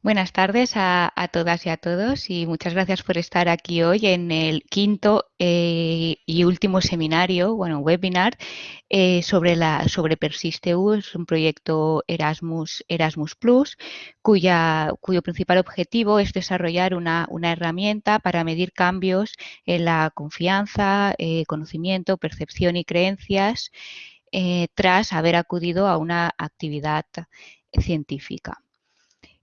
Buenas tardes a, todas y a todos y muchas gracias por estar aquí hoy en el quinto eh, y último seminario, bueno, webinar eh, sobre la sobre PersistEU, es un proyecto Erasmus Erasmus cuyo principal objetivo es desarrollar una, herramienta para medir cambios en la confianza, eh, conocimiento, percepción y creencias tras haber acudido a una actividad científica.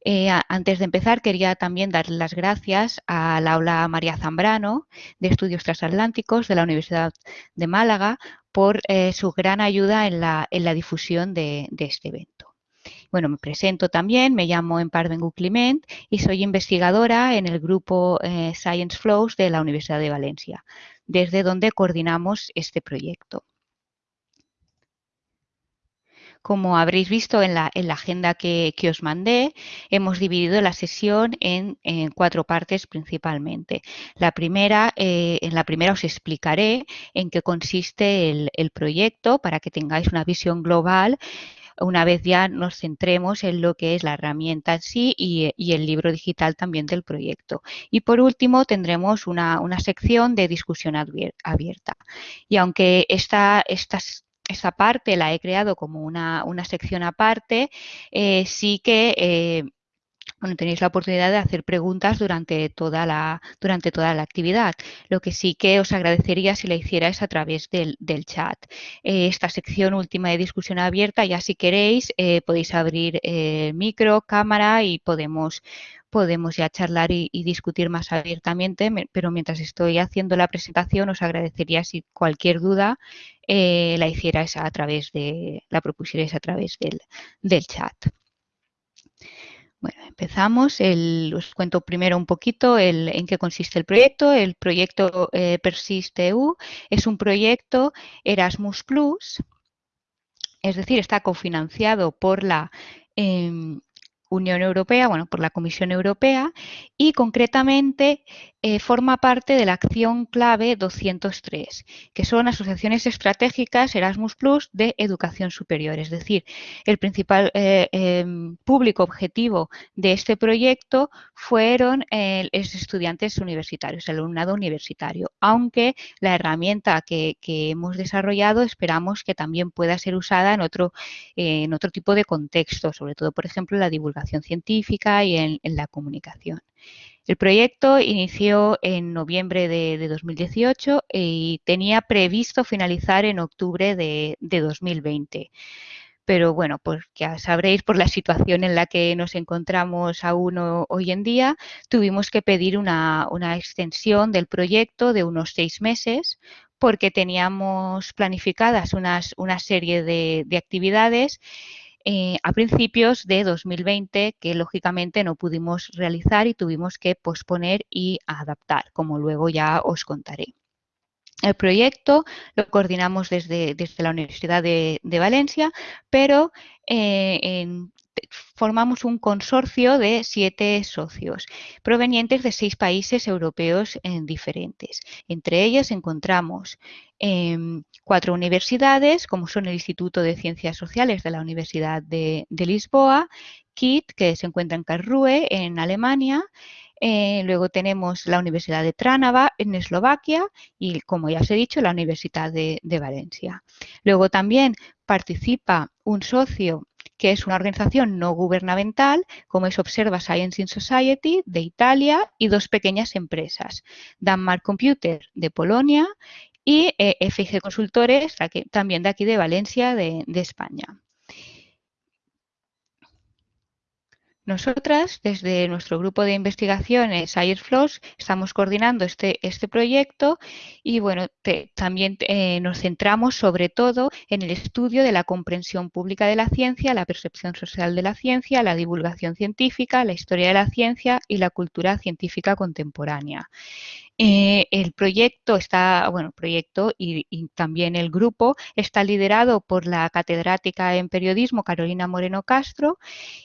Eh, antes de empezar, quería también dar las gracias a la aula María Zambrano de Estudios Transatlánticos de la Universidad de Málaga por eh, su gran ayuda en la, difusión de, este evento. Bueno, me presento también, me llamo Empardengu Climent y soy investigadora en el grupo eh, Science Flows de la Universidad de Valencia, desde donde coordinamos este proyecto. Como habréis visto en la, agenda que, os mandé, hemos dividido la sesión en, cuatro partes principalmente. La primera, eh, en la primera os explicaré en qué consiste el, proyecto para que tengáis una visión global una vez ya nos centremos en lo que es la herramienta en sí y, el libro digital también del proyecto. Y por último tendremos una, sección de discusión abierta. Y aunque esta, estas esa parte la he creado como una, sección aparte, eh, sí que eh, tenéis la oportunidad de hacer preguntas durante toda, la, durante toda la actividad. Lo que sí que os agradecería si la hicierais a través del, chat. Eh, esta sección última de discusión abierta, ya si queréis, podéis abrir micro, cámara y podemos podemos ya charlar y, discutir más abiertamente, pero mientras estoy haciendo la presentación os agradecería si cualquier duda eh, la hicierais a través de, la propusierais a través del, chat. Bueno, empezamos. os cuento primero un poquito en qué consiste el proyecto. El proyecto eh, PersistEU es un proyecto Erasmus Plus, es decir, está cofinanciado por la em, Unión Europea, bueno, por la Comisión Europea y concretamente eh, forma parte de la acción clave 203, que son asociaciones estratégicas Erasmus Plus de educación superior. Es decir, el principal eh, em, público objetivo de este proyecto fueron eh, los estudiantes universitarios, el alumnado universitario, aunque la herramienta que, hemos desarrollado esperamos que también pueda ser usada en otro, en otro tipo de contexto, sobre todo, por ejemplo, en la divulgación científica y en la comunicación. El proyecto inició en noviembre de, 2018 y tenía previsto finalizar en octubre de, 2020 pero bueno, pues ya sabréis por la situación en la que nos encontramos aún hoy en día, tuvimos que pedir una, extensión del proyecto de unos seis meses porque teníamos planificadas una serie de actividades eh, a principios de 2020 que lógicamente no pudimos realizar y tuvimos que posponer y adaptar, como luego ya os contaré. El proyecto lo coordinamos desde, desde la Universidad de, Valencia, pero eh, en, formamos un consorcio de siete socios provenientes de seis países europeos diferentes. Entre ellas encontramos em, cuatro universidades, como son el Instituto de Ciencias Sociales de la Universidad de, Lisboa, KIT, que se encuentra en Karlsruhe, en Alemania, eh, luego tenemos la Universidad de Trnava en Eslovaquia y, como ya os he dicho, la Universidad de Valencia. Luego también participa un socio que es una organización no gubernamental, como es Observa Science in Society de Italia y dos pequeñas empresas, Danmark Computer de Polonia y eh, FIG Consultores, también de aquí de Valencia, de España. Nosotras, desde nuestro grupo de investigaciones Airflows, estamos coordinando este, este proyecto y bueno, también eh, nos centramos sobre todo en el estudio de la comprensión pública de la ciencia, la percepción social de la ciencia, la divulgación científica, la historia de la ciencia y la cultura científica contemporánea. Eh, el proyecto está, bueno, proyecto y, también el grupo está liderado por la catedrática en periodismo Carolina Moreno Castro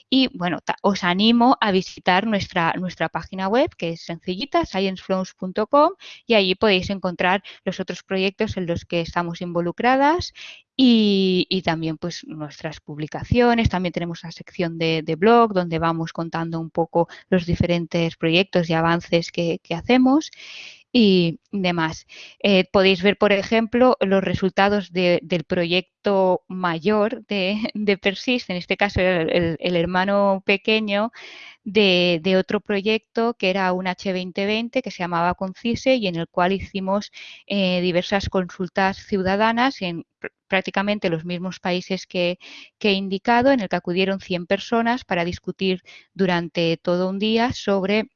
y bueno, os animo a visitar nuestra, nuestra página web que es sencillita, scienceflows.com y allí podéis encontrar los otros proyectos en los que estamos involucradas y, también pues nuestras publicaciones, también tenemos una sección de, blog donde vamos contando un poco los diferentes proyectos y avances que, hacemos y demás. Eh, podéis ver, por ejemplo, los resultados del proyecto mayor de, de, Persist, en este caso el, hermano pequeño de, otro proyecto que era un H2020 que se llamaba Concise y en el cual hicimos eh, diversas consultas ciudadanas en prácticamente los mismos países que, he indicado, en el que acudieron 100 personas para discutir durante todo un día sobre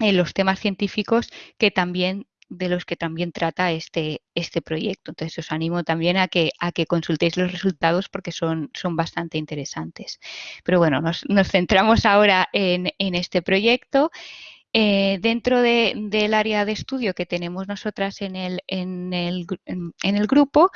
eh, los temas científicos que también de los que también trata este, este proyecto. Entonces os animo también a que, a que consultéis los resultados porque son, son bastante interesantes. Pero bueno, nos, centramos ahora en, en este proyecto. Eh, dentro del área de estudio que tenemos nosotras en el, en, el, en, el, grupo,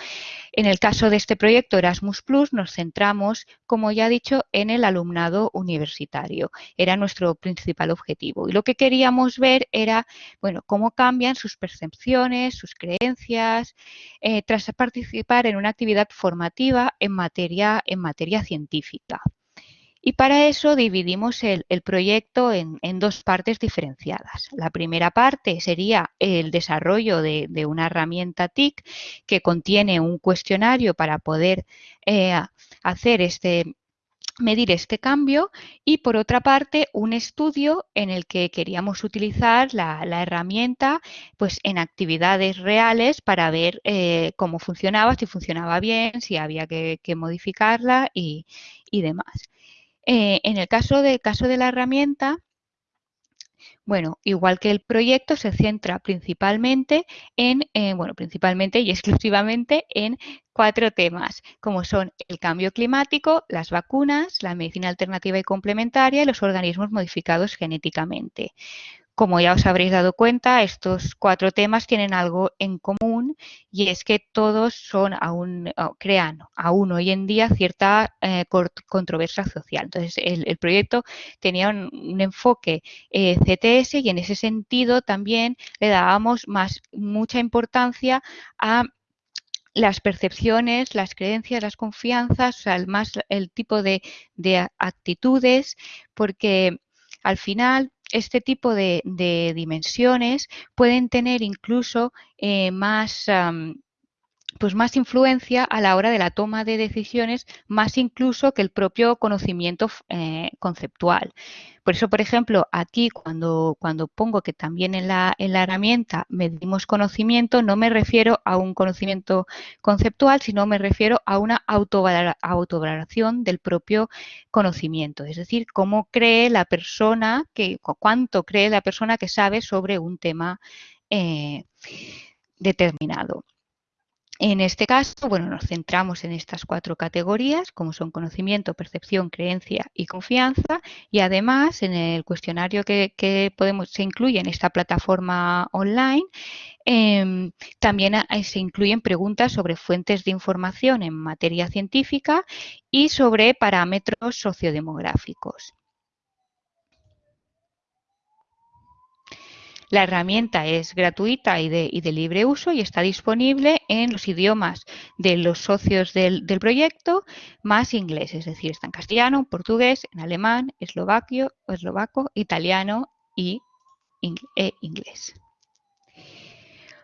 en el caso de este proyecto Erasmus Plus, nos centramos, como ya he dicho, en el alumnado universitario. Era nuestro principal objetivo. Y lo que queríamos ver era, bueno, cómo cambian sus percepciones, sus creencias, eh, tras participar en una actividad formativa en materia, en materia científica. Y para eso dividimos el, proyecto en, dos partes diferenciadas. La primera parte sería el desarrollo de, una herramienta TIC que contiene un cuestionario para poder eh, hacer este, medir este cambio y por otra parte un estudio en el que queríamos utilizar la, herramienta pues en actividades reales para ver eh, cómo funcionaba, si funcionaba bien, si había que, modificarla y demás. Eh, en el caso, de, la herramienta, bueno, igual que el proyecto, se centra principalmente en, eh, bueno, principalmente y exclusivamente en cuatro temas, como son el cambio climático, las vacunas, la medicina alternativa y complementaria y los organismos modificados genéticamente. Como ya os habréis dado cuenta, estos cuatro temas tienen algo en común y es que todos son aún, crean aún hoy en día cierta eh, controversia social. Entonces, el, proyecto tenía un, enfoque eh, CTS y en ese sentido también le dábamos más, mucha importancia a las percepciones, las creencias, las confianzas, o sea, el, más, el tipo de, de actitudes, porque al final este tipo de, dimensiones pueden tener incluso eh, más, pues más influencia a la hora de la toma de decisiones, más incluso que el propio conocimiento eh, conceptual. Por eso, por ejemplo, aquí cuando, cuando pongo que también en la, en la herramienta medimos conocimiento, no me refiero a un conocimiento conceptual, sino me refiero a una autovaloración del propio conocimiento. Es decir, cómo cree la persona, que, cuánto cree la persona que sabe sobre un tema eh, determinado. En este caso, bueno, nos centramos en estas cuatro categorías, como son conocimiento, percepción, creencia y confianza, y además en el cuestionario que, podemos, se incluye en esta plataforma online, em, también se incluyen preguntas sobre fuentes de información en materia científica y sobre parámetros sociodemográficos. La herramienta es gratuita y de, libre uso y está disponible en los idiomas de los socios del, proyecto más inglés, es decir, está en castellano, portugués, en alemán, eslovaquio, eslovaco, italiano y e inglés.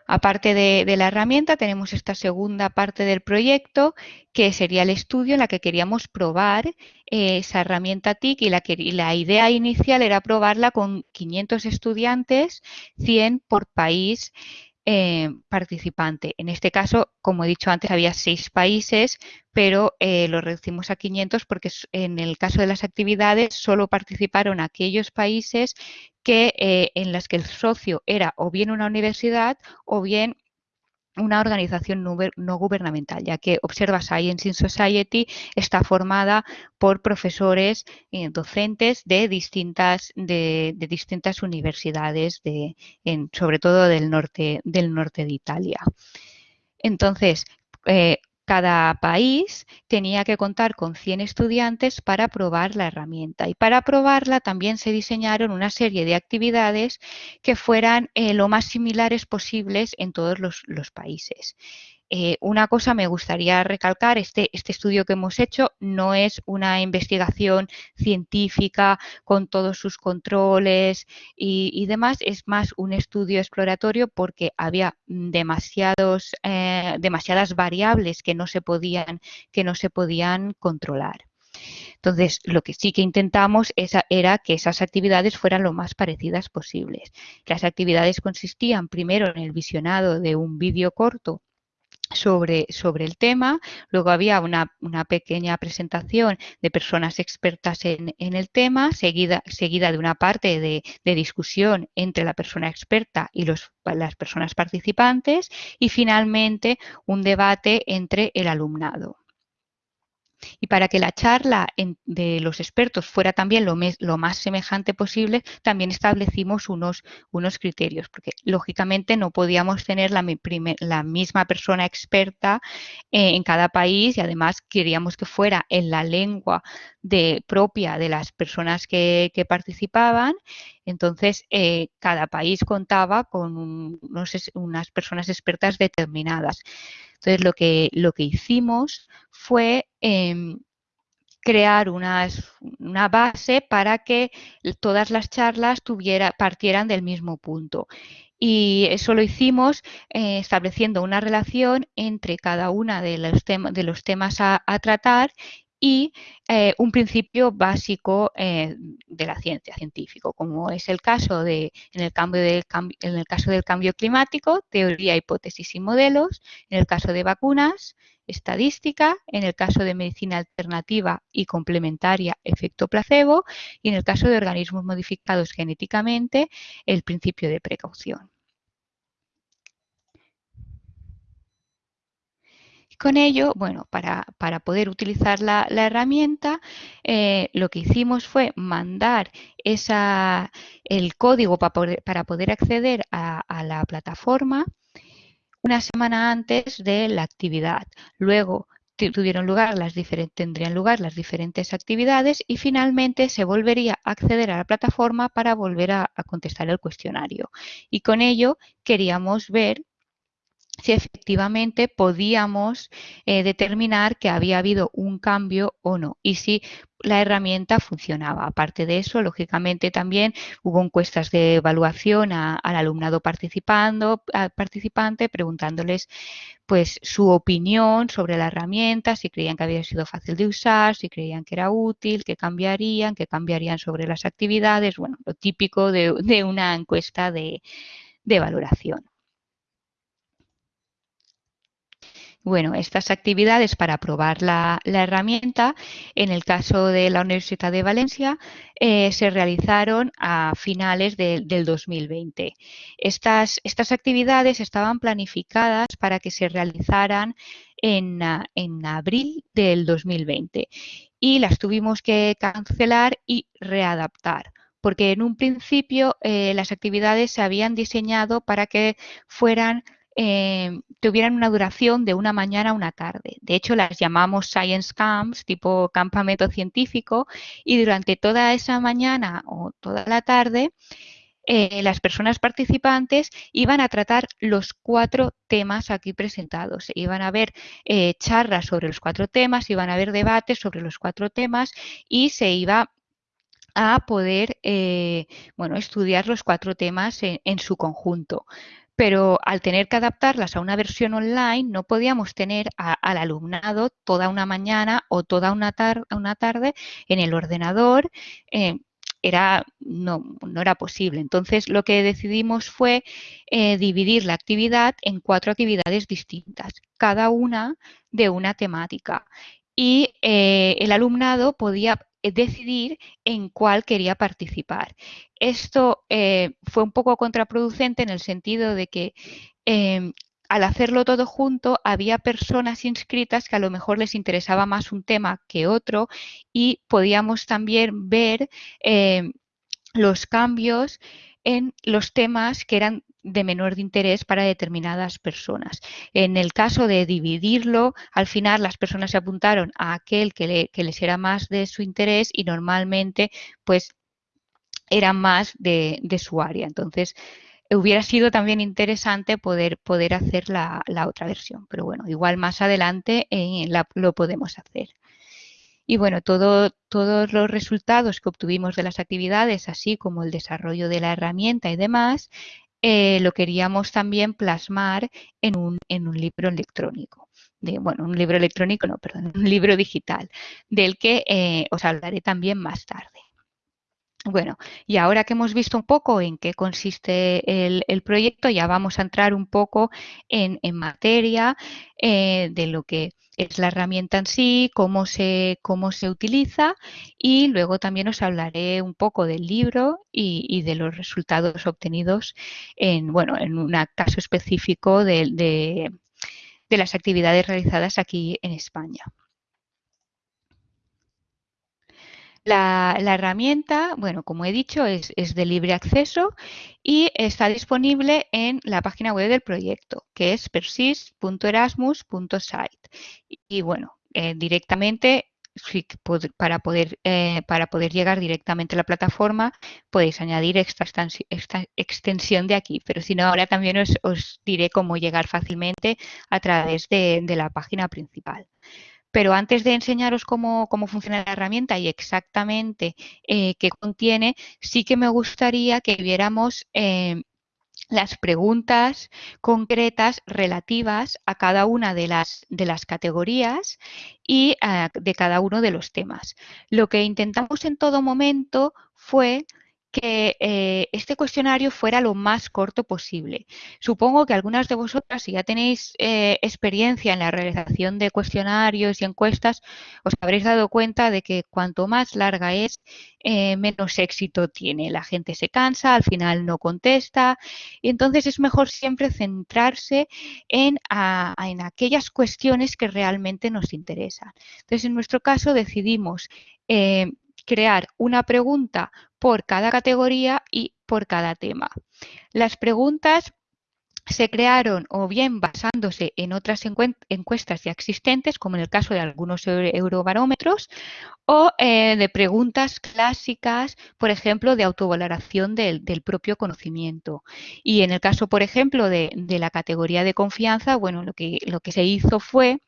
Aparte de, la herramienta, tenemos esta segunda parte del proyecto, que sería el estudio en la que queríamos probar eh, esa herramienta TIC y la, la idea inicial era probarla con 500 estudiantes, 100 por país eh, participante. En este caso, como he dicho antes, había seis países, pero eh, lo reducimos a 500 porque en el caso de las actividades solo participaron aquellos países que, eh, en las que el socio era o bien una universidad o bien una organización no gubernamental, ya que Observa Science in Society está formada por profesores y docentes de distintas, de, distintas universidades, de, sobre todo del norte, del norte de Italia. Entonces, eh, cada país tenía que contar con 100 estudiantes para probar la herramienta y para probarla también se diseñaron una serie de actividades que fueran eh, lo más similares posibles en todos los, países. Eh, una cosa me gustaría recalcar, este, este estudio que hemos hecho no es una investigación científica con todos sus controles y, demás, es más un estudio exploratorio porque había eh, demasiadas variables que no se podían, que no se podían controlar. Entonces, lo que sí que intentamos era que esas actividades fueran lo más parecidas posibles. Las actividades consistían primero en el visionado de un vídeo corto sobre, sobre, el tema. Luego había una, pequeña presentación de personas expertas en, el tema, seguida, seguida, de una parte de, discusión entre la persona experta y los, las personas participantes y finalmente un debate entre el alumnado. Y para que la charla de los expertos fuera también lo, más semejante posible, también establecimos unos, unos criterios, porque lógicamente no podíamos tener la, misma persona experta eh, en cada país y además queríamos que fuera en la lengua de, propia de las personas que, participaban. Entonces, eh, cada país contaba con unas personas expertas determinadas. Entonces, lo que, lo que hicimos fue em, crear una base para que todas las charlas partieran del mismo punto. Y eso lo hicimos eh, estableciendo una relación entre cada una de los, de los temas a, tratar y eh, un principio básico eh, de la ciencia científica, como es el caso de, en el, cambio del, en el caso del cambio climático, teoría, hipótesis y modelos, en el caso de vacunas, estadística, en el caso de medicina alternativa y complementaria, efecto placebo, y en el caso de organismos modificados genéticamente, el principio de precaución. Con ello, bueno, para, poder utilizar la, herramienta, eh, lo que hicimos fue mandar el código para poder, acceder a, la plataforma una semana antes de la actividad. Luego tendrían lugar las diferentes actividades y finalmente se volvería a acceder a la plataforma para volver a contestar el cuestionario. Y con ello queríamos ver si efectivamente podíamos eh, determinar que había habido un cambio o no y si la herramienta funcionaba. Aparte de eso, lógicamente también hubo encuestas de evaluación al alumnado participando, participante preguntándoles pues su opinión sobre la herramienta, si creían que había sido fácil de usar, si creían que era útil, qué cambiarían, qué cambiarían sobre las actividades, bueno, lo típico de, una encuesta de valoración. Bueno, estas actividades para probar la, herramienta, en el caso de la Universidad de Valencia, eh, se realizaron a finales del 2020. Estas, actividades estaban planificadas para que se realizaran en, en abril del 2020 y las tuvimos que cancelar y readaptar porque en un principio eh, las actividades se habían diseñado para que fueran eh, tuvieran una duración de una mañana a una tarde. De hecho, las llamamos science camps, tipo campamento científico, y durante toda esa mañana o toda la tarde, eh, las personas participantes iban a tratar los cuatro temas aquí presentados. Iban a haber eh, charlas sobre los cuatro temas, iban a haber debates sobre los cuatro temas y se iba a poder bueno, estudiar los cuatro temas en su conjunto pero al tener que adaptarlas a una versión online no podíamos tener al alumnado toda una mañana o toda una, tarde en el ordenador. Eh, era, no, no, era posible. Entonces, lo que decidimos fue eh, dividir la actividad en cuatro actividades distintas, cada una de una temática. Y eh, el alumnado podía decidir en cuál quería participar. Esto eh, fue un poco contraproducente en el sentido de que em, al hacerlo todo junto había personas inscritas que a lo mejor les interesaba más un tema que otro y podíamos también ver em, los cambios en los temas que eran de menor interés para determinadas personas. En el caso de dividirlo, al final las personas se apuntaron a aquel que, les era más de su interés y normalmente pues era más de, su área. Entonces, hubiera sido también interesante poder, poder hacer la, otra versión, pero bueno, igual más adelante lo podemos hacer. Y bueno, todo, todos los resultados que obtuvimos de las actividades, así como el desarrollo de la herramienta y demás, eh, lo queríamos también plasmar en un, en un libro electrónico. Bueno, un libro electrónico, no, perdón, un libro digital, del que eh, os hablaré también más tarde. Bueno, y ahora que hemos visto un poco en qué consiste el, proyecto, ya vamos a entrar un poco en, materia eh, de lo que es la herramienta en sí, cómo se, cómo se utiliza y luego también os hablaré un poco del libro y, de los resultados obtenidos en, bueno, en un caso específico de las actividades realizadas aquí en España. La, herramienta, bueno, como he dicho, es, de libre acceso y está disponible en la página web del proyecto, que es persist.erasmus.site. Y, bueno, eh, directamente, para poder, eh, para poder llegar directamente a la plataforma, podéis añadir esta, extensión de aquí, pero si no, ahora también os, diré cómo llegar fácilmente a través de la página principal. Pero antes de enseñaros cómo, funciona la herramienta y exactamente eh, qué contiene, sí que me gustaría que viéramos eh, las preguntas concretas relativas a cada una de las, de las categorías y ah, de cada uno de los temas. Lo que intentamos en todo momento fue que eh, este cuestionario fuera lo más corto posible. Supongo que algunas de vosotras, si ya tenéis eh, experiencia en la realización de cuestionarios y encuestas, os habréis dado cuenta de que cuanto más larga es, eh, menos éxito tiene. La gente se cansa, al final no contesta, y entonces es mejor siempre centrarse en, en aquellas cuestiones que realmente nos interesan. Entonces, en nuestro caso decidimos crear una pregunta por cada categoría y por cada tema. Las preguntas se crearon o bien basándose en otras encuestas ya existentes, como en el caso de algunos eurobarómetros, o eh, de preguntas clásicas, por ejemplo, de autovaloración del, propio conocimiento. Y en el caso, por ejemplo, de, de la categoría de confianza, bueno, lo que, lo que se hizo fue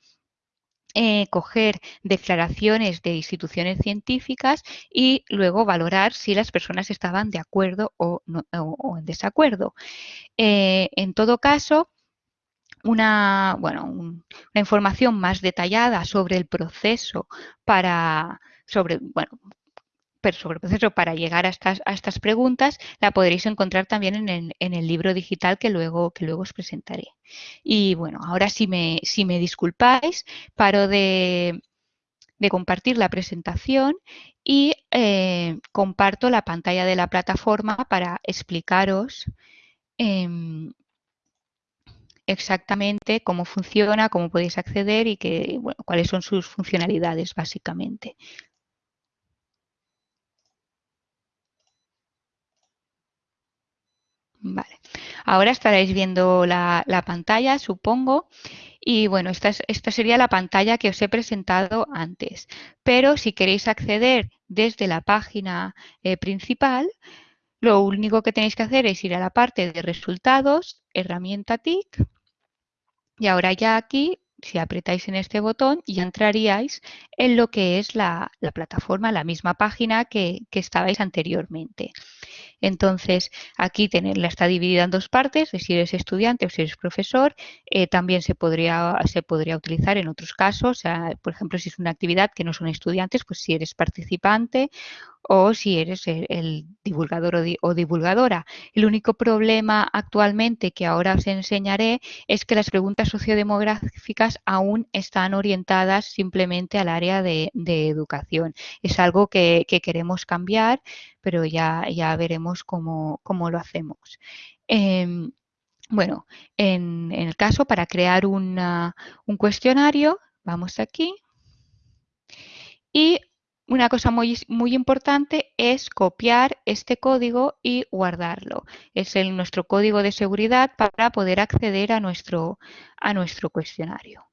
eh, coger declaraciones de instituciones científicas y luego valorar si las personas estaban de acuerdo o, en desacuerdo. Eh, en todo caso, una, bueno, una información más detallada sobre el proceso para, sobre, bueno, sobre el proceso para llegar a estas, a estas preguntas la podréis encontrar también en el, en el, libro digital que luego, que luego os presentaré. Y bueno, ahora si me, si me disculpáis, paro de, de compartir la presentación y eh, comparto la pantalla de la plataforma para explicaros em, exactamente cómo funciona, cómo podéis acceder y cuáles son sus funcionalidades básicamente. Ahora estaréis viendo la, pantalla, supongo. Y bueno, esta, sería la pantalla que os he presentado antes. Pero si queréis acceder desde la página eh, principal, lo único que tenéis que hacer es ir a la parte de resultados, herramienta TIC. Y ahora ya aquí, si apretáis en este botón, ya entraríais en lo que es la, plataforma, la misma página que, que estabais anteriormente. Entonces, aquí tenerla está dividida en dos partes, si eres estudiante o si eres profesor. Eh, también se podría, se podría utilizar en otros casos, por ejemplo, si es una actividad que no son estudiantes, pues si eres participante o si eres el, divulgador o, divulgadora. El único problema actualmente que ahora os enseñaré es que las preguntas sociodemográficas aún están orientadas simplemente al área de, educación. Es algo que, queremos cambiar, pero ya, ya veremos cómo, lo hacemos. Em, bueno, en, el caso para crear un cuestionario, vamos aquí. Y una cosa muy, muy importante es copiar este código y guardarlo. Es el, nuestro código de seguridad para poder acceder a nuestro, a nuestro cuestionario.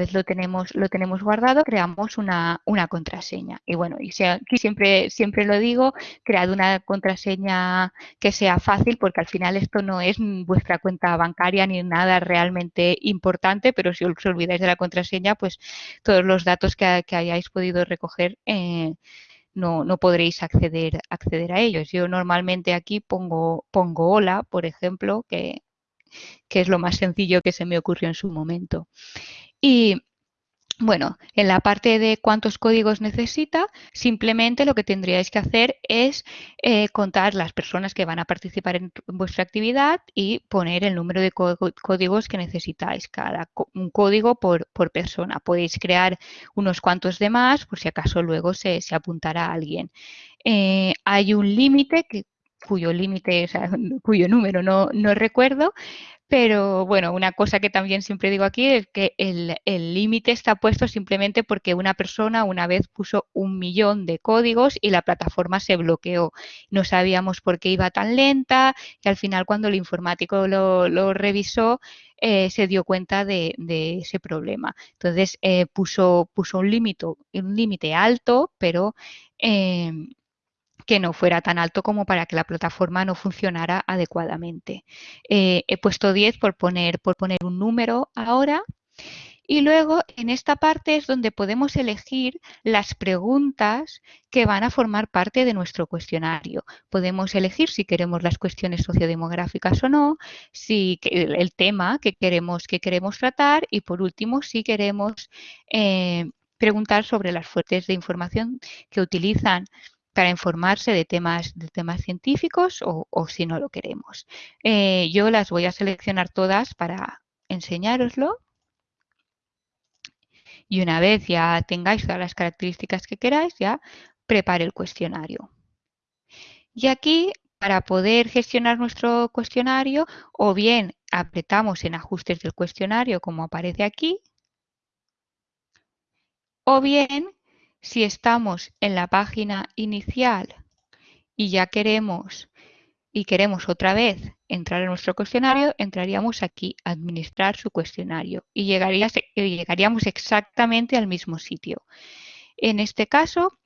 Vez lo tenemos, lo tenemos guardado, creamos una, una contraseña. Y bueno, y aquí siempre, siempre lo digo, cread una contraseña que sea fácil, porque al final esto no es vuestra cuenta bancaria ni nada realmente importante, pero si os olvidáis de la contraseña, pues todos los datos que, hayáis podido recoger eh, no, no, podréis acceder, acceder a ellos. Yo normalmente aquí pongo, pongo hola, por ejemplo, que que es lo más sencillo que se me ocurrió en su momento. Y bueno, en la parte de cuántos códigos necesita, simplemente lo que tendríais que hacer es eh, contar las personas que van a participar en vuestra actividad y poner el número de códigos que necesitáis, cada un código por, persona. Podéis crear unos cuantos de más por si acaso luego se, apuntará a alguien. Eh, hay un límite cuyo límite, o sea, cuyo número no, recuerdo, pero bueno, una cosa que también siempre digo aquí es que el límite está puesto simplemente porque una persona una vez puso un millón de códigos y la plataforma se bloqueó. No sabíamos por qué iba tan lenta y al final cuando el informático lo, revisó eh, se dio cuenta de, ese problema. Entonces eh, puso, puso un límite un límite alto, pero em, que no fuera tan alto como para que la plataforma no funcionara adecuadamente. Eh, he puesto 10 por poner, un número ahora. Y luego en esta parte es donde podemos elegir las preguntas que van a formar parte de nuestro cuestionario. Podemos elegir si queremos las cuestiones sociodemográficas o no, si el tema que queremos, que queremos tratar y por último si queremos eh, preguntar sobre las fuentes de información que utilizan para informarse de temas, de temas científicos o, si no lo queremos. Eh, yo las voy a seleccionar todas para enseñároslo. Y una vez ya tengáis todas las características que queráis, ya prepare el cuestionario. Y aquí, para poder gestionar nuestro cuestionario, o bien apretamos en ajustes del cuestionario, como aparece aquí, o bien si estamos en la página inicial y ya queremos y queremos otra vez entrar en nuestro cuestionario, entraríamos aquí, administrar su cuestionario y llegaríamos exactamente al mismo sitio. En este caso,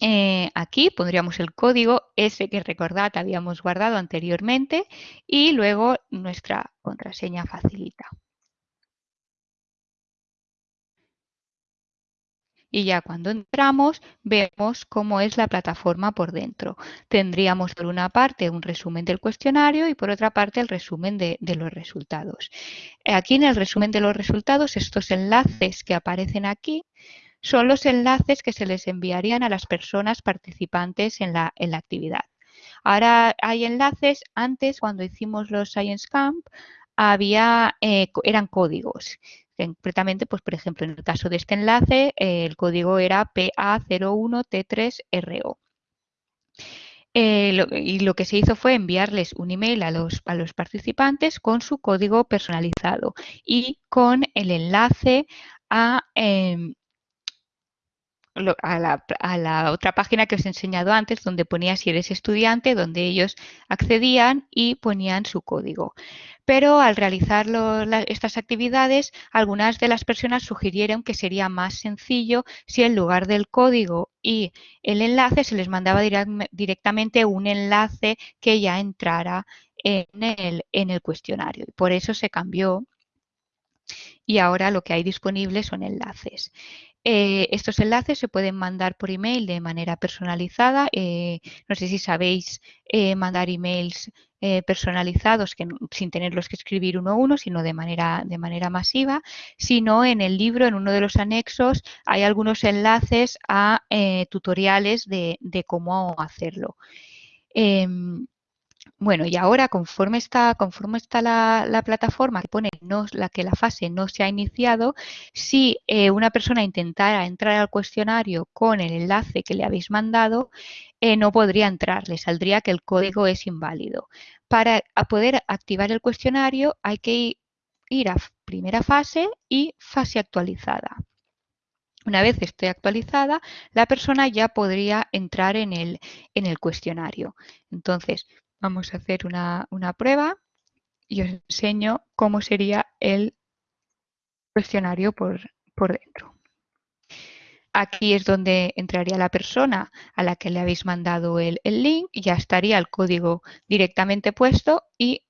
eh, aquí pondríamos el código ese que recordad habíamos guardado anteriormente y luego nuestra contraseña facilita. Y ya cuando entramos vemos cómo es la plataforma por dentro. Tendríamos por una parte un resumen del cuestionario y por otra parte el resumen de, los resultados. Aquí en el resumen de los resultados, estos enlaces que aparecen aquí son los enlaces que se les enviarían a las personas participantes en la, actividad. Ahora hay enlaces, antes cuando hicimos los Science Camp, había, eh, eran códigos. Concretamente, pues por ejemplo, en el caso de este enlace, eh, el código era PA01T3RO. Eh, y lo que se hizo fue enviarles un email a los, a los participantes con su código personalizado y con el enlace a, a, la, a, la, otra página que os he enseñado antes, donde ponía si eres estudiante, donde ellos accedían y ponían su código pero al realizar estas actividades, algunas de las personas sugirieron que sería más sencillo si en lugar del código y el enlace se les mandaba directamente un enlace que ya entrara en el, en el cuestionario. Por eso se cambió y ahora lo que hay disponible son enlaces. Eh, estos enlaces se pueden mandar por email de manera personalizada. Eh, no sé si sabéis eh, mandar emails personalizados sin tenerlos que escribir uno a uno, sino de manera, masiva. Sino en el libro, en uno de los anexos, hay algunos enlaces a tutoriales de, cómo hacerlo. Bueno, y ahora conforme está, conforme está la, plataforma que pone no, la que la fase no se ha iniciado, si eh, una persona intentara entrar al cuestionario con el enlace que le habéis mandado, eh, no podría entrar, le saldría que el código es inválido. Para poder activar el cuestionario hay que ir a primera fase y fase actualizada. Una vez esté actualizada, la persona ya podría entrar en el, en el cuestionario. Entonces, Vamos a hacer una, prueba y os enseño cómo sería el cuestionario por, por dentro. Aquí es donde entraría la persona a la que le habéis mandado el, el link, ya estaría el código directamente puesto y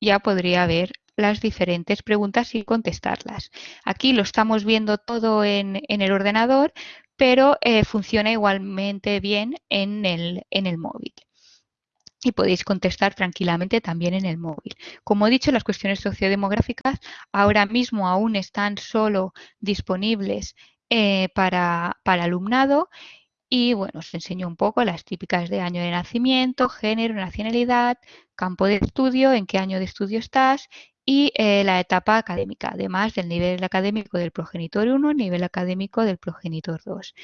ya podría ver las diferentes preguntas y contestarlas. Aquí lo estamos viendo todo en, en el ordenador, pero eh, funciona igualmente bien en el, en el móvil y podéis contestar tranquilamente también en el móvil. Como he dicho, las cuestiones sociodemográficas ahora mismo aún están solo disponibles eh, para, para alumnado y bueno, os enseño un poco las típicas de año de nacimiento, género, nacionalidad, campo de estudio, en qué año de estudio estás y eh, la etapa académica, además del nivel académico del progenitor 1, nivel académico del progenitor 2.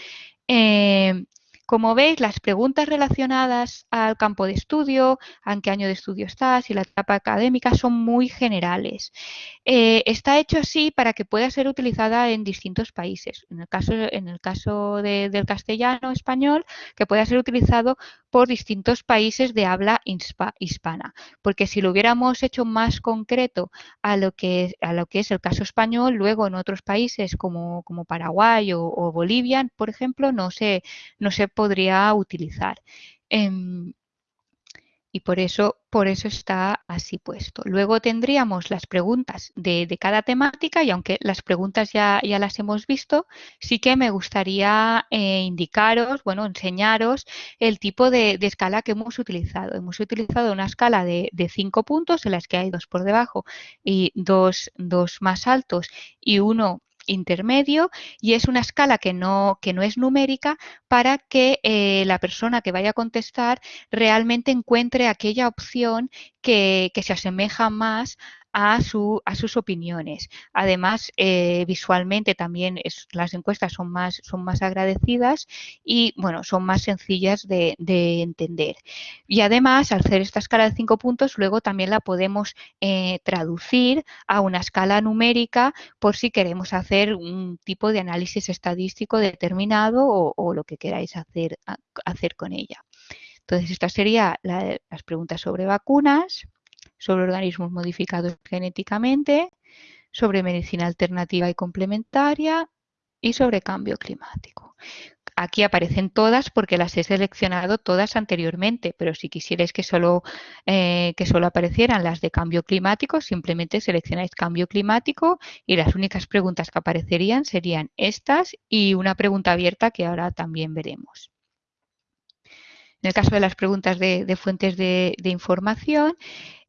Como veis, las preguntas relacionadas al campo de estudio, en qué año de estudio estás y la etapa académica son muy generales. Eh, está hecho así para que pueda ser utilizada en distintos países. En el caso, del castellano español, que pueda ser utilizado por distintos países de habla hispana. Porque si lo hubiéramos hecho más concreto a lo que, a lo que es el caso español, luego en otros países como, Paraguay o, Bolivia, por ejemplo, no se, podría utilizar. Eh, y por eso, por eso está así puesto. Luego tendríamos las preguntas de, de cada temática y aunque las preguntas ya, ya, las hemos visto, sí que me gustaría eh, indicaros, bueno, enseñaros el tipo de, escala que hemos utilizado. Hemos utilizado una escala de, de, cinco puntos en las que hay dos por debajo y dos, dos más altos y uno intermedio y es una escala que no, que no es numérica para que eh, la persona que vaya a contestar realmente encuentre aquella opción que, que se asemeja más a, su, a sus opiniones. Además, eh, visualmente también las encuestas son más, son más agradecidas y bueno, son más sencillas de, de, entender. Y además, al hacer esta escala de cinco puntos, luego también la podemos eh, traducir a una escala numérica por si queremos hacer un tipo de análisis estadístico determinado o, lo que queráis hacer, hacer con ella. Entonces, estas serían la, las preguntas sobre vacunas sobre organismos modificados genéticamente, sobre medicina alternativa y complementaria y sobre cambio climático. Aquí aparecen todas porque las he seleccionado todas anteriormente, pero si quisierais que solo, eh, que solo aparecieran las de cambio climático, simplemente seleccionáis cambio climático y las únicas preguntas que aparecerían serían estas y una pregunta abierta que ahora también veremos. En el caso de las preguntas de, fuentes de información,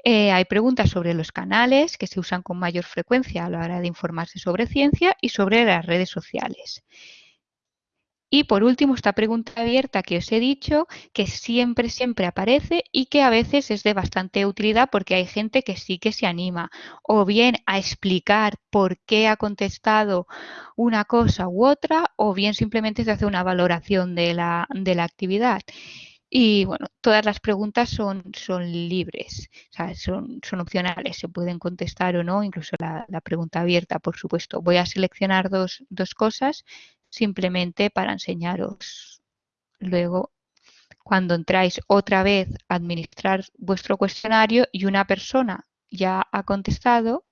eh, hay preguntas sobre los canales que se usan con mayor frecuencia a la hora de informarse sobre ciencia y sobre las redes sociales. Y por último, esta pregunta abierta que os he dicho, que siempre, siempre aparece y que a veces es de bastante utilidad porque hay gente que sí que se anima o bien a explicar por qué ha contestado una cosa u otra o bien simplemente se hace una valoración de la, de la actividad. Y bueno, todas las preguntas son, son libres, o sea, son, son opcionales, se pueden contestar o no, incluso la, la pregunta abierta, por supuesto. Voy a seleccionar dos, dos cosas simplemente para enseñaros luego cuando entráis otra vez a administrar vuestro cuestionario y una persona ya ha contestado,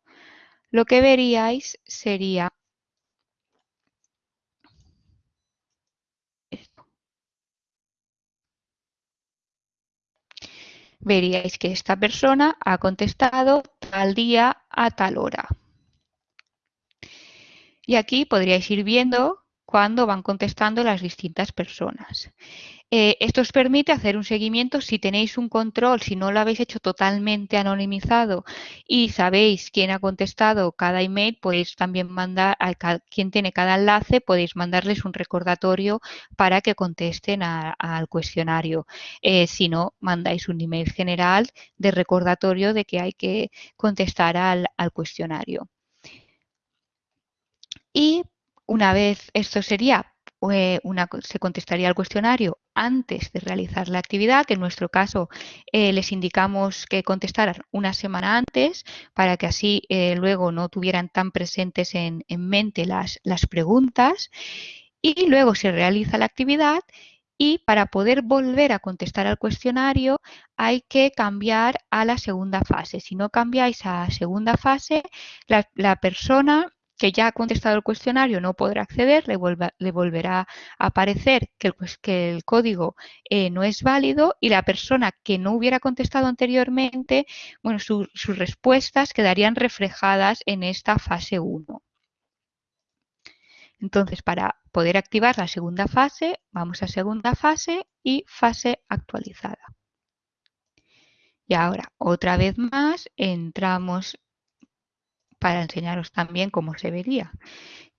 lo que veríais sería veríais que esta persona ha contestado tal día a tal hora. Y aquí podríais ir viendo cuándo van contestando las distintas personas. Eh, esto os permite hacer un seguimiento si tenéis un control, si no lo habéis hecho totalmente anonimizado y sabéis quién ha contestado cada email, podéis también mandar a quien tiene cada enlace, podéis mandarles un recordatorio para que contesten al cuestionario. Eh, si no, mandáis un email general de recordatorio de que hay que contestar al cuestionario. Y una vez esto sería eh, una, se contestaría al cuestionario antes de realizar la actividad. En nuestro caso, eh, les indicamos que contestaran una semana antes para que así eh, luego no tuvieran tan presentes en, en mente las, preguntas. Y luego se realiza la actividad y para poder volver a contestar al cuestionario hay que cambiar a la segunda fase. Si no cambiáis a segunda fase, la persona que ya ha contestado el cuestionario no podrá acceder, le, volverá a aparecer que el, código eh, no es válido y la persona que no hubiera contestado anteriormente, bueno, sus respuestas quedarían reflejadas en esta fase 1. Entonces, para poder activar la segunda fase, vamos a segunda fase y fase actualizada. Y ahora, otra vez más, entramos para enseñaros también cómo se vería,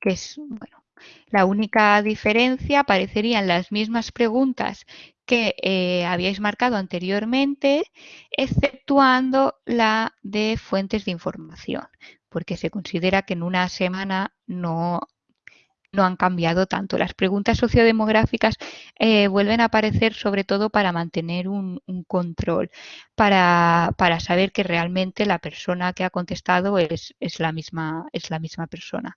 que es, bueno, la única diferencia aparecerían las mismas preguntas que eh, habíais marcado anteriormente, exceptuando la de fuentes de información, porque se considera que en una semana no no han cambiado tanto. Las preguntas sociodemográficas eh, vuelven a aparecer sobre todo para mantener un, control, para, saber que realmente la persona que ha contestado es, la, misma, es la misma persona.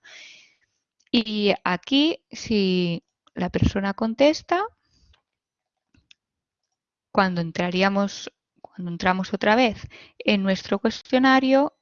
Y aquí, si la persona contesta, cuando entraríamos, cuando entramos otra vez en nuestro cuestionario,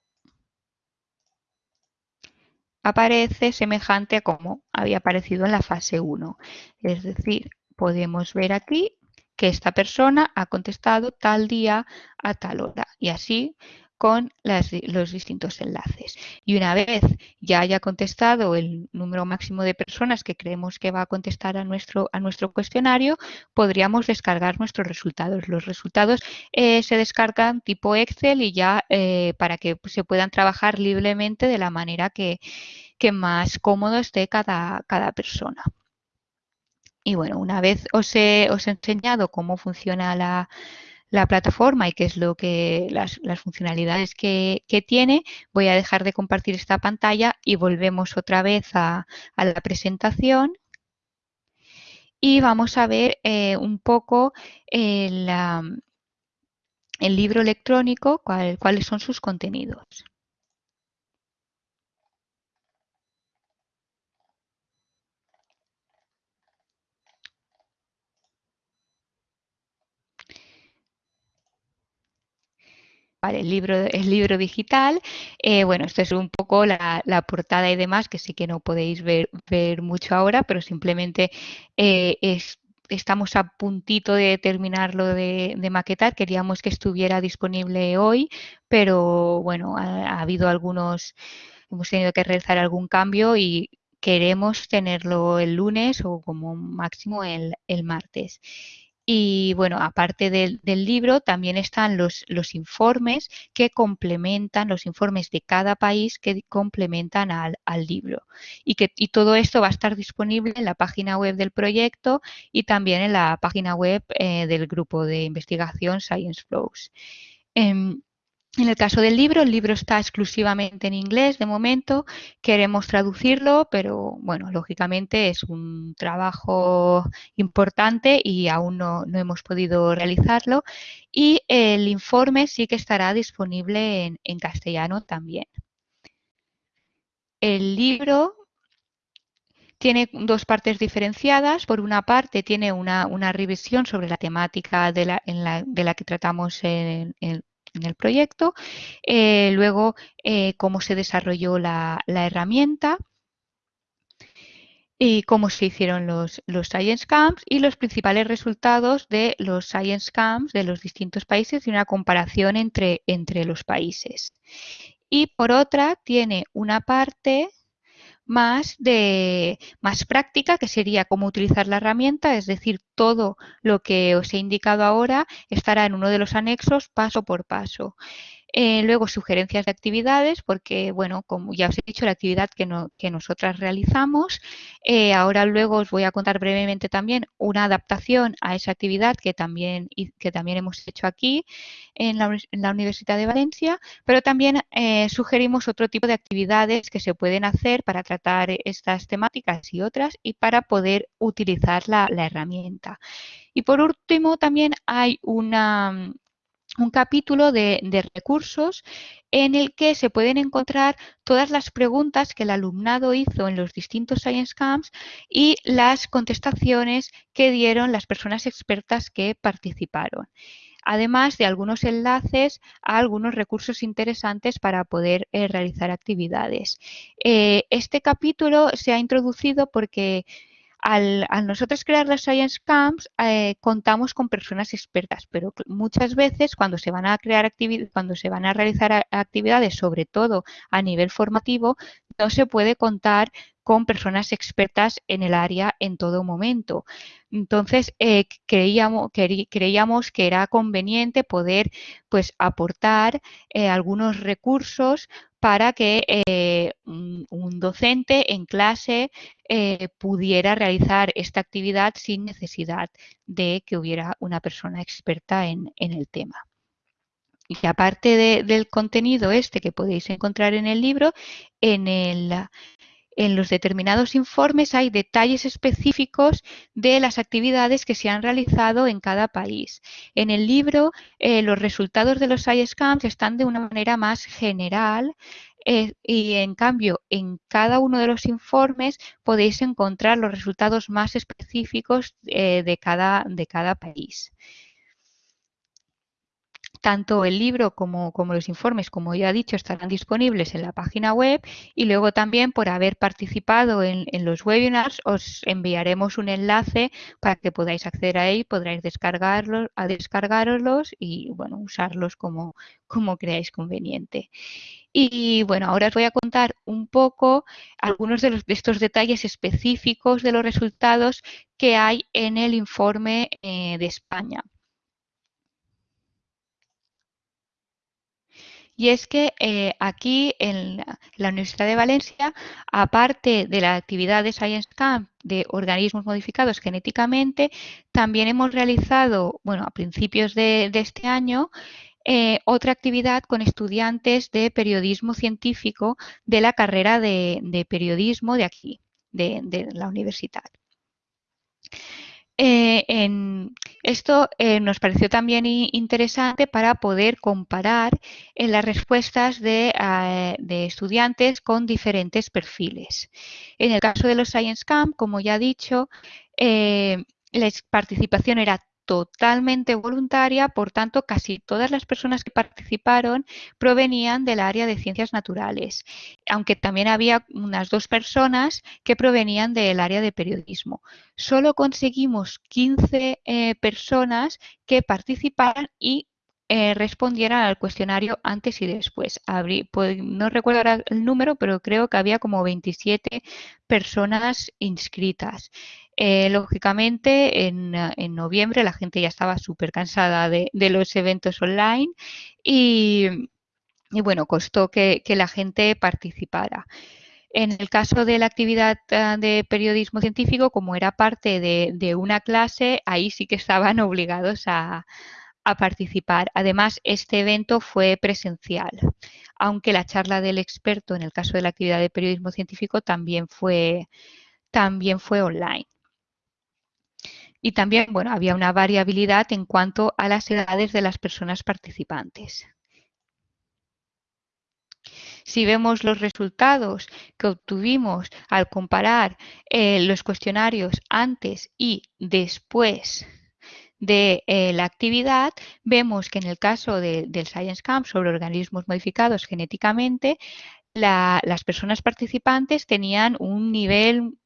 aparece semejante a como había aparecido en la fase 1. Es decir, podemos ver aquí que esta persona ha contestado tal día a tal hora y así con los distintos enlaces. Y una vez ya haya contestado el número máximo de personas que creemos que va a contestar a nuestro, a nuestro cuestionario, podríamos descargar nuestros resultados. Los resultados eh, se descargan tipo Excel y ya eh, para que se puedan trabajar libremente de la manera que, más cómodo esté cada, cada persona. Y bueno, una vez os he, os he enseñado cómo funciona la, la plataforma y qué es lo que las, funcionalidades que, tiene, voy a dejar de compartir esta pantalla y volvemos otra vez a, la presentación y vamos a ver eh, un poco el, el libro electrónico, cuáles son sus contenidos. El libro, el libro digital. Eh, bueno, esto es un poco la, portada y demás, que sí que no podéis ver, mucho ahora, pero simplemente eh, estamos a puntito de terminarlo de, maquetar. Queríamos que estuviera disponible hoy, pero bueno, ha, habido algunos, hemos tenido que realizar algún cambio y queremos tenerlo el lunes o como máximo el, el martes. Y bueno, aparte del, libro, también están los, informes que complementan, los informes de cada país que complementan al, libro. Y, que, todo esto va a estar disponible en la página web del proyecto y también en la página web eh, del grupo de investigación Science Flows. Em, en el caso del libro, el libro está exclusivamente en inglés de momento. Queremos traducirlo, pero bueno, lógicamente es un trabajo importante y aún no, hemos podido realizarlo. Y el informe sí que estará disponible en, castellano también. El libro tiene dos partes diferenciadas. Por una parte, tiene una, revisión sobre la temática de la, de la que tratamos en, en, en el proyecto, eh, luego eh, cómo se desarrolló la, herramienta, y cómo se hicieron los, los, Science Camps y los principales resultados de los Science Camps de los distintos países y una comparación entre, entre los países. Y por otra, tiene una parte más de más práctica, que sería cómo utilizar la herramienta, es decir, todo lo que os he indicado ahora estará en uno de los anexos paso por paso. Eh, luego sugerencias de actividades, porque bueno, como ya os he dicho, la actividad que, que nosotras realizamos. Eh, ahora luego os voy a contar brevemente también una adaptación a esa actividad que también, que también hemos hecho aquí en la, Universidad de Valencia, pero también eh, sugerimos otro tipo de actividades que se pueden hacer para tratar estas temáticas y otras y para poder utilizar la herramienta. Y por último, también hay una, un capítulo de, recursos en el que se pueden encontrar todas las preguntas que el alumnado hizo en los distintos Science Camps y las contestaciones que dieron las personas expertas que participaron. además de algunos enlaces a algunos recursos interesantes para poder eh, realizar actividades. Eh, este capítulo se ha introducido porque al, nosotros crear las Science Camps, eh, contamos con personas expertas, pero muchas veces cuando se van a crear cuando se van a realizar actividades, sobre todo a nivel formativo, no se puede contar con personas expertas en el área en todo momento. Entonces, eh, creíamos, creíamos, que era conveniente poder pues, aportar eh, algunos recursos para que eh, un, docente en clase pudiera realizar esta actividad sin necesidad de que hubiera una persona experta en, el tema. Y aparte del contenido este que podéis encontrar en el libro, en el, en los determinados informes hay detalles específicos de las actividades que se han realizado en cada país. En el libro, eh, los resultados de los Science Camps están de una manera más general eh, y en cambio en cada uno de los informes podéis encontrar los resultados más específicos eh, de, cada, de cada país tanto el libro como, los informes, como ya he dicho, estarán disponibles en la página web y luego también por haber participado en, los webinars os enviaremos un enlace para que podáis acceder a él, podréis descargarlos, a y bueno, usarlos como, creáis conveniente. Y bueno, ahora os voy a contar un poco algunos de estos detalles específicos de los resultados que hay en el informe eh, de España. Y es que eh, aquí en la Universidad de Valencia, aparte de la actividad de Science Camp de organismos modificados genéticamente, también hemos realizado, bueno, a principios de, este año, eh, otra actividad con estudiantes de periodismo científico de la carrera de, periodismo de aquí, de la universidad. Eh, en esto eh, nos pareció también interesante para poder comparar en las respuestas de, ah, estudiantes con diferentes perfiles. En el caso de los Science Camp, como ya he dicho, eh, la participación era totalmente voluntaria, por tanto, casi todas las personas que participaron provenían del área de ciencias naturales, aunque también había unas dos personas que provenían del área de periodismo. Solo conseguimos 15 eh, personas que participaran y eh, respondieran al cuestionario antes y después. No recuerdo ahora el número, pero creo que había como 27 personas inscritas. Eh, lógicamente, en, noviembre la gente ya estaba súper cansada de, los eventos online y, bueno, costó que, la gente participara. En el caso de la actividad ah, de periodismo científico, como era parte de una clase, ahí sí que estaban obligados a, a participar. Además, este evento fue presencial, aunque la charla del experto en el caso de la actividad de periodismo científico también fue, también fue online. Y también, bueno, había una variabilidad en cuanto a las edades de las personas participantes. Si vemos los resultados que obtuvimos al comparar eh, los cuestionarios antes y después de eh, la actividad, vemos que en el caso del Science Camp sobre organismos modificados genéticamente, las personas participantes tenían un nivel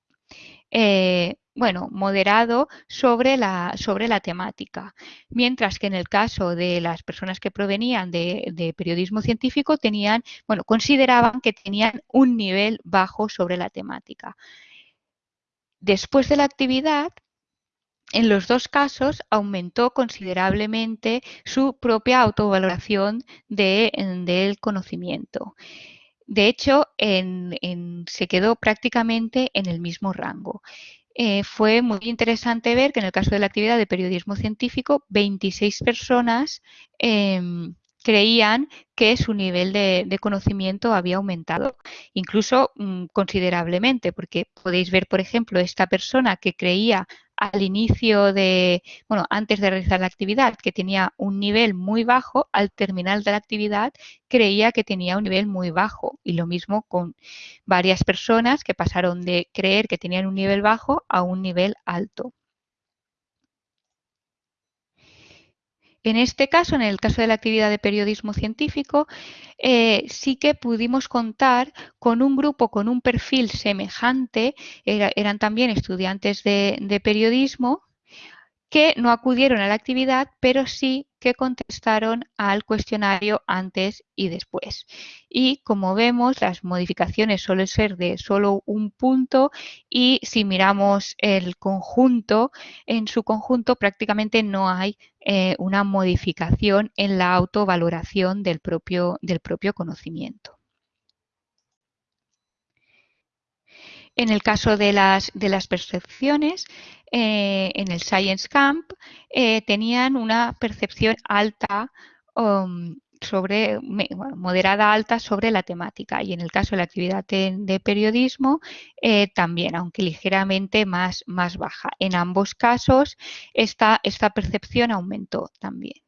eh, bueno, moderado sobre la, sobre la temática, mientras que en el caso de las personas que provenían de, de, periodismo científico tenían, bueno, consideraban que tenían un nivel bajo sobre la temática. Después de la actividad, en los dos casos aumentó considerablemente su propia autovaloración del conocimiento. De hecho, se quedó prácticamente en el mismo rango. Eh, fue muy interesante ver que en el caso de la actividad de periodismo científico, 26 personas em, creían que su nivel de, conocimiento había aumentado, incluso mm, considerablemente, porque podéis ver, por ejemplo, esta persona que creía al inicio de, bueno, antes de realizar la actividad, que tenía un nivel muy bajo, al terminar de la actividad creía que tenía un nivel muy bajo. Y lo mismo con varias personas que pasaron de creer que tenían un nivel bajo a un nivel alto. En este caso, en el caso de la actividad de periodismo científico, eh, sí que pudimos contar con un grupo con un perfil semejante, eran también estudiantes de periodismo, que no acudieron a la actividad, pero sí que contestaron al cuestionario antes y después. Y como vemos, las modificaciones suelen ser de solo un punto y si miramos el conjunto, en su conjunto prácticamente no hay eh, una modificación en la autovaloración del propio, del propio conocimiento. En el caso de las, de las percepciones, eh, en el Science Camp eh, tenían una percepción alta um, sobre moderada alta sobre la temática y en el caso de la actividad de, periodismo eh, también, aunque ligeramente más, más baja. En ambos casos esta, esta percepción aumentó también.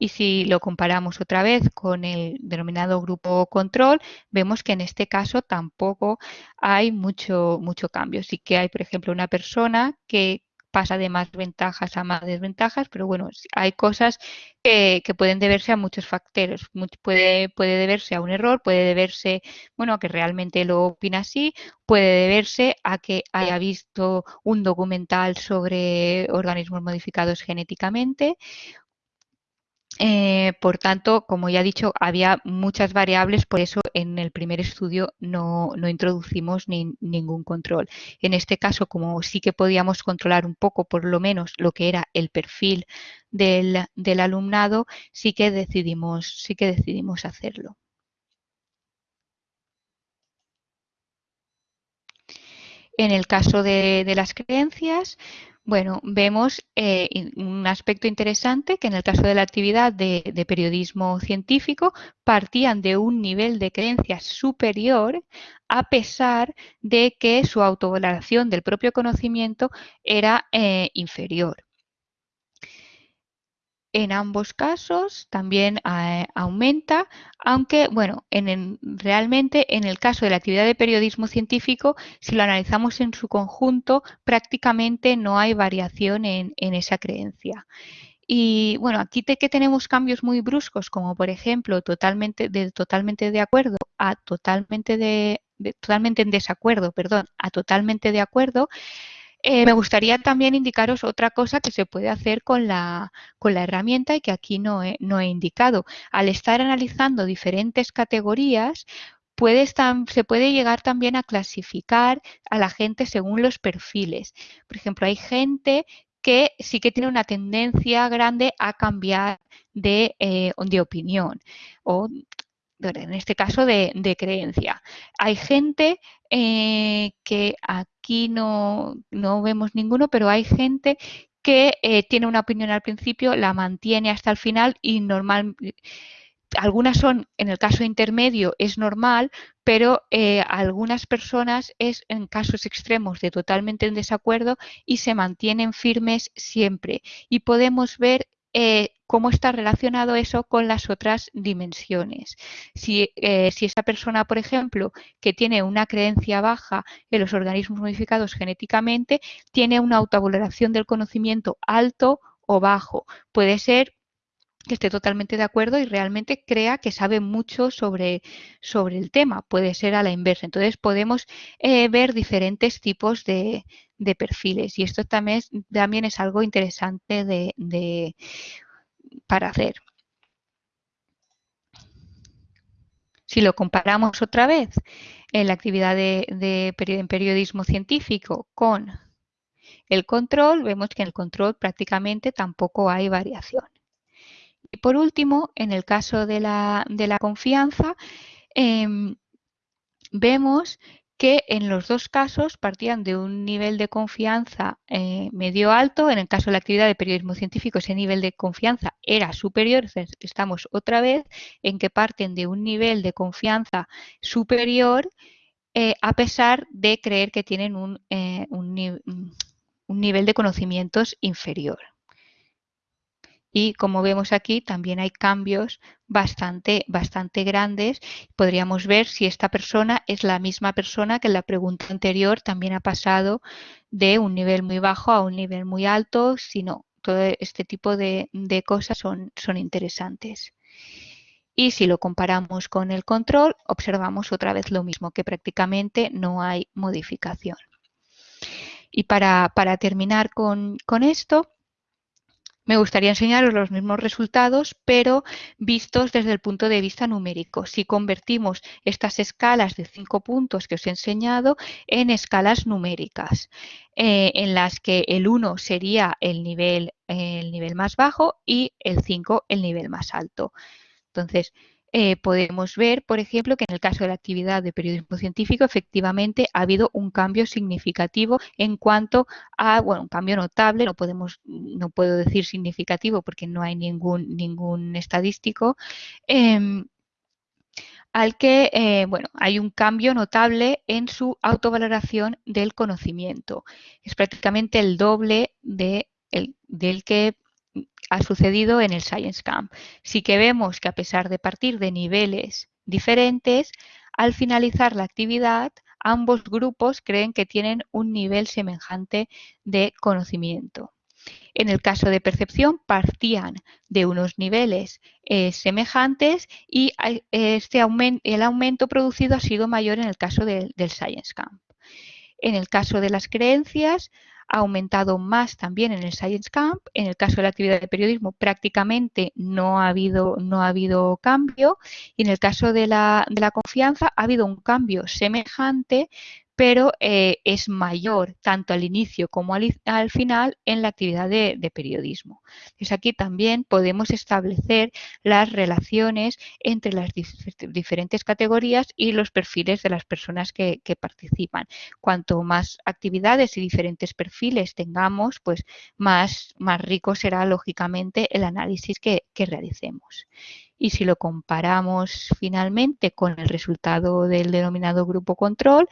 Y si lo comparamos otra vez con el denominado grupo control, vemos que en este caso tampoco hay mucho, mucho cambio. Sí que hay, por ejemplo, una persona que pasa de más ventajas a más desventajas, pero bueno, hay cosas que, pueden deberse a muchos factores. Puede, puede deberse a un error, puede deberse, bueno, a que realmente lo opina así, puede deberse a que haya visto un documental sobre organismos modificados genéticamente eh, por tanto, como ya he dicho, había muchas variables, por eso en el primer estudio no, introducimos ningún control. En este caso, como sí que podíamos controlar un poco, por lo menos, lo que era el perfil del, del alumnado, sí que decidimos, sí que decidimos hacerlo. En el caso de, de las creencias, bueno, vemos eh, un aspecto interesante que en el caso de la actividad de, periodismo científico partían de un nivel de creencias superior a pesar de que su autovaloración del propio conocimiento era eh, inferior. En ambos casos también eh, aumenta, aunque bueno, en realmente en el caso de la actividad de periodismo científico, si lo analizamos en su conjunto, prácticamente no hay variación en, esa creencia. Y bueno, aquí que tenemos cambios muy bruscos, como por ejemplo totalmente de, totalmente de acuerdo a totalmente de, totalmente en desacuerdo, perdón, a totalmente de acuerdo, eh, me gustaría también indicaros otra cosa que se puede hacer con la, herramienta y que aquí no he, indicado. Al estar analizando diferentes categorías, se puede llegar también a clasificar a la gente según los perfiles. Por ejemplo, hay gente que sí que tiene una tendencia grande a cambiar de, eh, opinión en este caso de, creencia. Hay gente eh, que aquí no, vemos ninguno, pero hay gente que eh, tiene una opinión al principio, la mantiene hasta el final y normal. Algunas son, en el caso intermedio, es normal, pero eh, algunas personas es en casos extremos de totalmente en desacuerdo y se mantienen firmes siempre. Y podemos ver eh, cómo está relacionado eso con las otras dimensiones. Si, eh, si esa persona, por ejemplo, que tiene una creencia baja en los organismos modificados genéticamente, tiene una autovaloración del conocimiento alto o bajo. Puede ser que esté totalmente de acuerdo y realmente crea que sabe mucho sobre, sobre el tema. Puede ser a la inversa. Entonces podemos eh, ver diferentes tipos de, perfiles y esto también es, también es algo interesante de, para hacer. Si lo comparamos otra vez en la actividad de, de periodismo científico con el control, vemos que en el control prácticamente tampoco hay variación. Y por último, en el caso de la, confianza, em, vemos que en los dos casos partían de un nivel de confianza eh, medio alto. En el caso de la actividad de periodismo científico, ese nivel de confianza era superior. Estamos otra vez en que parten de un nivel de confianza superior eh, a pesar de creer que tienen un, eh, un nivel de conocimientos inferior. Y como vemos aquí, también hay cambios bastante, bastante grandes. Podríamos ver si esta persona es la misma persona que en la pregunta anterior también ha pasado de un nivel muy bajo a un nivel muy alto. Si no, todo este tipo de, de cosas son, son interesantes. Y si lo comparamos con el control, observamos otra vez lo mismo, que prácticamente no hay modificación. Y para, para terminar con, con esto, me gustaría enseñaros los mismos resultados, pero vistos desde el punto de vista numérico. Si convertimos estas escalas de cinco puntos que os he enseñado en escalas numéricas, eh, en las que el 1 sería el nivel, el nivel más bajo y el 5 el nivel más alto. Entonces, eh, podemos ver, por ejemplo, que en el caso de la actividad de periodismo científico, efectivamente ha habido un cambio significativo en cuanto a, bueno, un cambio notable, no podemos, no puedo decir significativo porque no hay ningún, ningún estadístico, eh, al que, eh, bueno, hay un cambio notable en su autovaloración del conocimiento. Es prácticamente el doble de el, del que ha sucedido en el Science Camp. Sí que vemos que a pesar de partir de niveles diferentes, al finalizar la actividad, ambos grupos creen que tienen un nivel semejante de conocimiento. En el caso de percepción partían de unos niveles eh, semejantes y este aumento, el aumento producido ha sido mayor en el caso de, del Science Camp. En el caso de las creencias ha aumentado más también en el Science Camp. En el caso de la actividad de periodismo prácticamente no ha habido, no ha habido cambio y en el caso de la, de la confianza ha habido un cambio semejante pero eh, es mayor tanto al inicio como al, al final en la actividad de, periodismo. Entonces aquí también podemos establecer las relaciones entre las dif diferentes categorías y los perfiles de las personas que, que, participan. Cuanto más actividades y diferentes perfiles tengamos, pues más, más rico será lógicamente el análisis que, que realicemos y si lo comparamos finalmente con el resultado del denominado grupo control,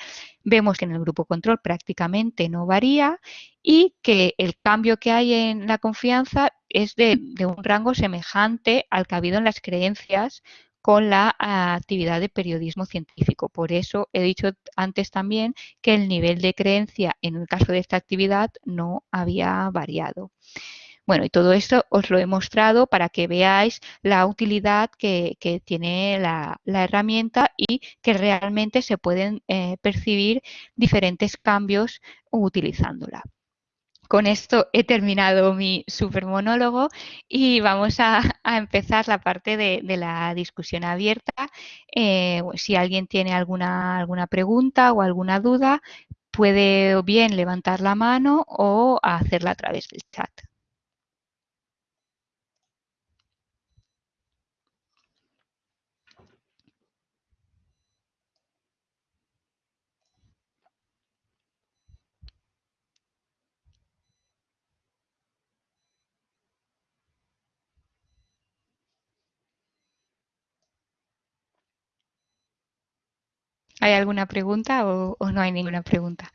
vemos que en el grupo control prácticamente no varía y que el cambio que hay en la confianza es de, un rango semejante al que ha habido en las creencias con la actividad de periodismo científico. Por eso he dicho antes también que el nivel de creencia en el caso de esta actividad no había variado. Bueno, y todo esto os lo he mostrado para que veáis la utilidad que, tiene la, herramienta y que realmente se pueden eh, percibir diferentes cambios utilizándola. Con esto he terminado mi super monólogo y vamos a, empezar la parte de, la discusión abierta. Eh, si alguien tiene alguna, alguna pregunta o alguna duda, puede bien levantar la mano o hacerla a través del chat. ¿Hay alguna pregunta o, no hay ninguna pregunta?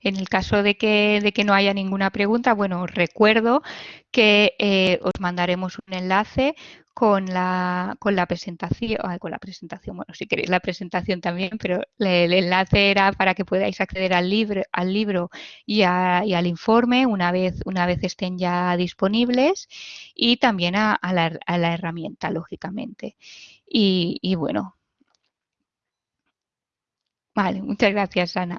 En el caso de que, de que no haya ninguna pregunta, bueno, os recuerdo que eh, os mandaremos un enlace con la, con la presentación, con la presentación, bueno, si queréis la presentación también, pero el enlace era para que podáis acceder al libro, al libro y, a, y al informe una vez, una vez estén ya disponibles y también a, a, la, a la, herramienta, lógicamente. Y, y bueno. Vale, muchas gracias, Ana.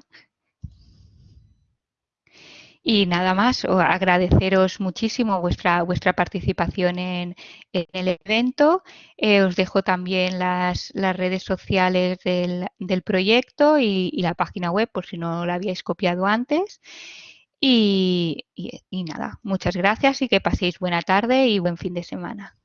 Y nada más, agradeceros muchísimo vuestra, vuestra participación en, el evento. Eh, os dejo también las, las redes sociales del, del proyecto y, la página web por si no la habíais copiado antes. Y, y nada, muchas gracias y que paséis buena tarde y buen fin de semana.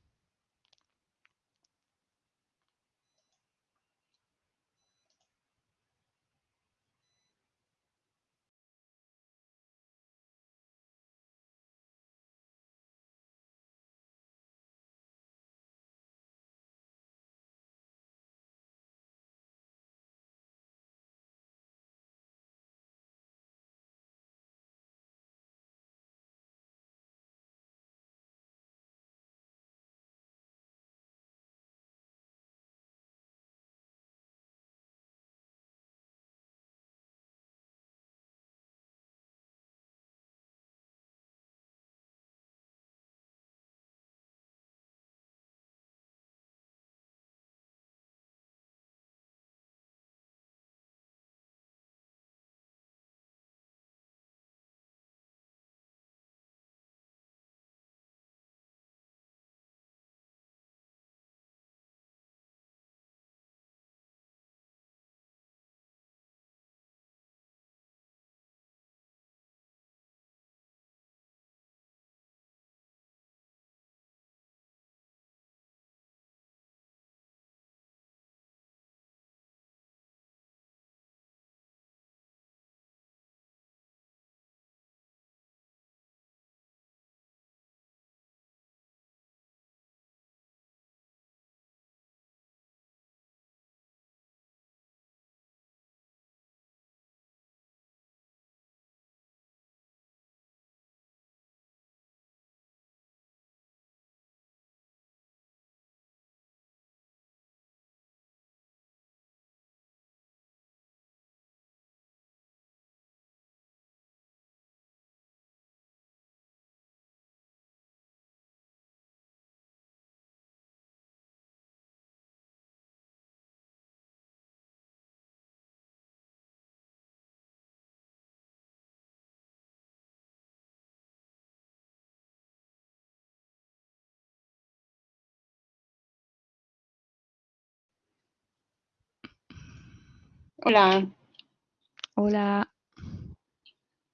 Hola. Hola.